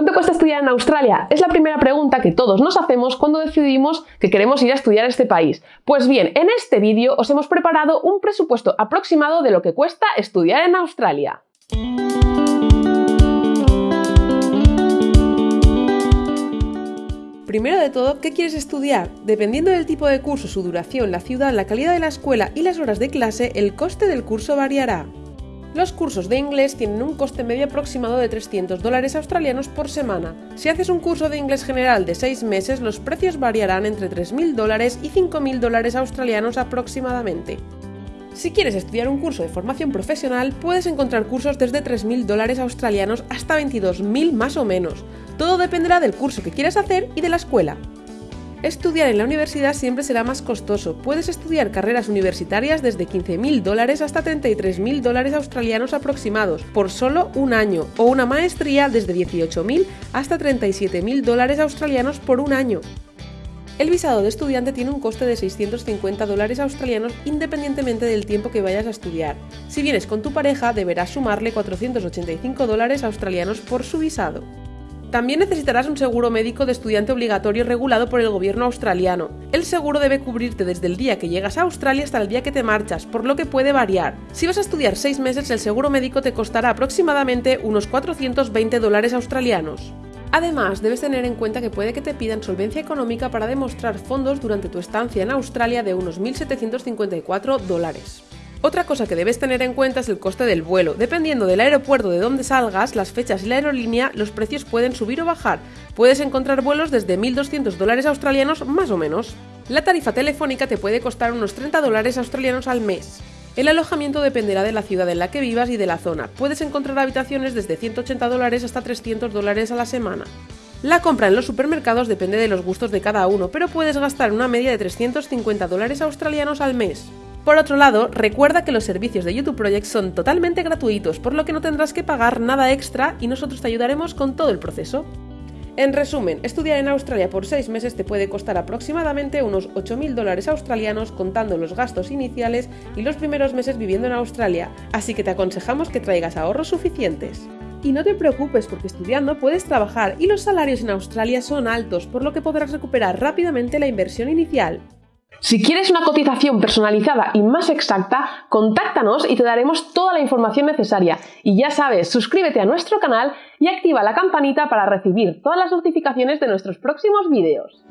¿Cuánto cuesta estudiar en Australia? Es la primera pregunta que todos nos hacemos cuando decidimos que queremos ir a estudiar a este país. Pues bien, en este vídeo os hemos preparado un presupuesto aproximado de lo que cuesta estudiar en Australia. Primero de todo, ¿qué quieres estudiar? Dependiendo del tipo de curso, su duración, la ciudad, la calidad de la escuela y las horas de clase, el coste del curso variará. Los cursos de inglés tienen un coste medio aproximado de 300 dólares australianos por semana. Si haces un curso de inglés general de 6 meses, los precios variarán entre 3.000 dólares y 5.000 dólares australianos aproximadamente. Si quieres estudiar un curso de formación profesional, puedes encontrar cursos desde 3.000 dólares australianos hasta 22.000 más o menos. Todo dependerá del curso que quieras hacer y de la escuela. Estudiar en la universidad siempre será más costoso. Puedes estudiar carreras universitarias desde 15.000 dólares hasta 33.000 dólares australianos aproximados por solo un año, o una maestría desde 18.000 hasta 37.000 dólares australianos por un año. El visado de estudiante tiene un coste de 650 dólares australianos independientemente del tiempo que vayas a estudiar. Si vienes con tu pareja, deberás sumarle 485 dólares australianos por su visado. También necesitarás un seguro médico de estudiante obligatorio regulado por el gobierno australiano. El seguro debe cubrirte desde el día que llegas a Australia hasta el día que te marchas, por lo que puede variar. Si vas a estudiar 6 meses, el seguro médico te costará aproximadamente unos 420 dólares australianos. Además, debes tener en cuenta que puede que te pidan solvencia económica para demostrar fondos durante tu estancia en Australia de unos 1.754 dólares. Otra cosa que debes tener en cuenta es el coste del vuelo. Dependiendo del aeropuerto de donde salgas, las fechas y la aerolínea, los precios pueden subir o bajar. Puedes encontrar vuelos desde 1.200 dólares australianos más o menos. La tarifa telefónica te puede costar unos 30 dólares australianos al mes. El alojamiento dependerá de la ciudad en la que vivas y de la zona. Puedes encontrar habitaciones desde 180 dólares hasta 300 dólares a la semana. La compra en los supermercados depende de los gustos de cada uno, pero puedes gastar una media de 350 dólares australianos al mes. Por otro lado, recuerda que los servicios de YouTube Project son totalmente gratuitos, por lo que no tendrás que pagar nada extra y nosotros te ayudaremos con todo el proceso. En resumen, estudiar en Australia por 6 meses te puede costar aproximadamente unos 8.000 dólares australianos contando los gastos iniciales y los primeros meses viviendo en Australia, así que te aconsejamos que traigas ahorros suficientes. Y no te preocupes porque estudiando puedes trabajar y los salarios en Australia son altos, por lo que podrás recuperar rápidamente la inversión inicial. Si quieres una cotización personalizada y más exacta, contáctanos y te daremos toda la información necesaria. Y ya sabes, suscríbete a nuestro canal y activa la campanita para recibir todas las notificaciones de nuestros próximos vídeos.